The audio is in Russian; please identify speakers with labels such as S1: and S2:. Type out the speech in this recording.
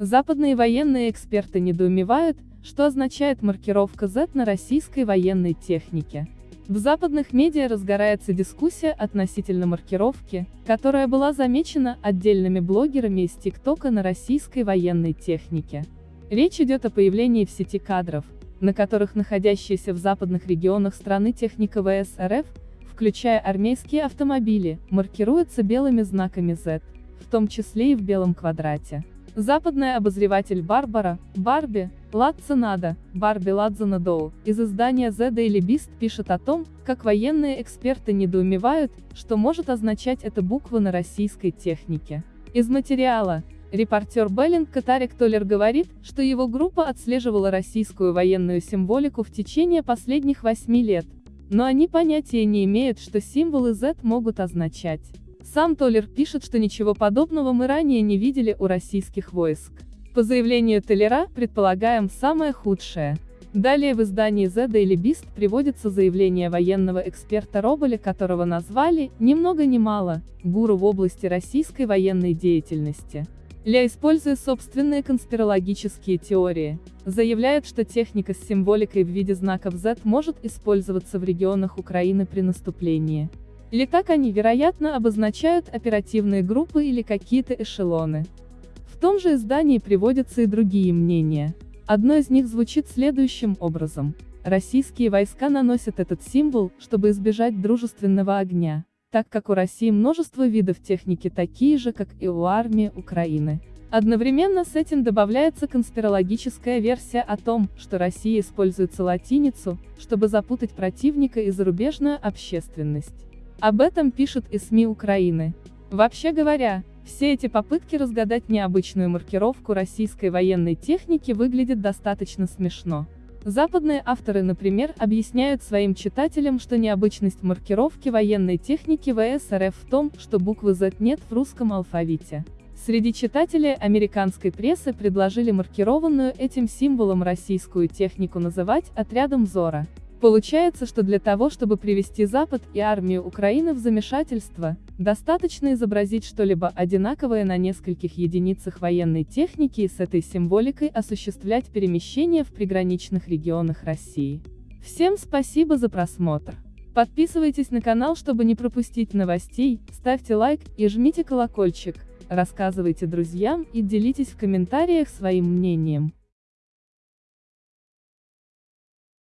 S1: Западные военные эксперты недоумевают, что означает маркировка Z на российской военной технике. В западных медиа разгорается дискуссия относительно маркировки, которая была замечена отдельными блогерами из ТикТока на российской военной технике. Речь идет о появлении в сети кадров, на которых находящиеся в западных регионах страны техника ВС РФ, включая армейские автомобили, маркируются белыми знаками Z, в том числе и в белом квадрате. Западная обозреватель Барбара, Барби, Ладзанада, Барби Ладзанадоу, из издания The Daily Beast пишет о том, как военные эксперты недоумевают, что может означать эта буква на российской технике. Из материала. Репортер Беллинг Катарик Толлер говорит, что его группа отслеживала российскую военную символику в течение последних восьми лет, но они понятия не имеют, что символы Z могут означать. Сам Толлер пишет, что ничего подобного мы ранее не видели у российских войск. По заявлению Толлера, предполагаем самое худшее. Далее в издании The Daily Beast приводится заявление военного эксперта Роболя, которого назвали, ни много ни мало, гуру в области российской военной деятельности. Ля, используя собственные конспирологические теории, заявляет, что техника с символикой в виде знаков Z может использоваться в регионах Украины при наступлении. Или так они, вероятно, обозначают оперативные группы или какие-то эшелоны. В том же издании приводятся и другие мнения. Одно из них звучит следующим образом. Российские войска наносят этот символ, чтобы избежать дружественного огня, так как у России множество видов техники такие же, как и у армии Украины. Одновременно с этим добавляется конспирологическая версия о том, что Россия использует латиницу, чтобы запутать противника и зарубежную общественность. Об этом пишут и СМИ Украины. Вообще говоря, все эти попытки разгадать необычную маркировку российской военной техники выглядят достаточно смешно. Западные авторы, например, объясняют своим читателям, что необычность маркировки военной техники ВС РФ в том, что буквы Z нет в русском алфавите. Среди читателей американской прессы предложили маркированную этим символом российскую технику называть отрядом Зора. Получается, что для того, чтобы привести Запад и армию Украины в замешательство, достаточно изобразить что-либо одинаковое на нескольких единицах военной техники и с этой символикой осуществлять перемещение в приграничных регионах России. Всем спасибо за просмотр. Подписывайтесь на канал, чтобы не пропустить новостей, ставьте лайк и жмите колокольчик, рассказывайте друзьям и делитесь в комментариях своим мнением.